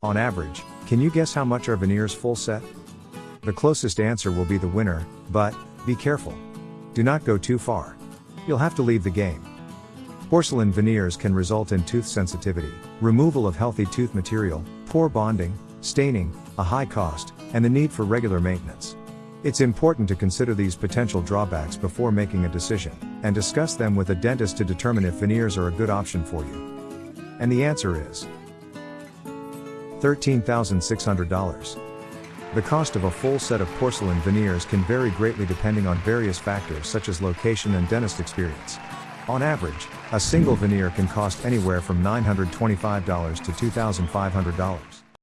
On average, can you guess how much are veneers full set? The closest answer will be the winner, but, be careful. Do not go too far. You'll have to leave the game. Porcelain veneers can result in tooth sensitivity, removal of healthy tooth material, poor bonding, staining, a high cost, and the need for regular maintenance. It's important to consider these potential drawbacks before making a decision, and discuss them with a dentist to determine if veneers are a good option for you. And the answer is $13,600. The cost of a full set of porcelain veneers can vary greatly depending on various factors such as location and dentist experience. On average, a single veneer can cost anywhere from $925 to $2,500.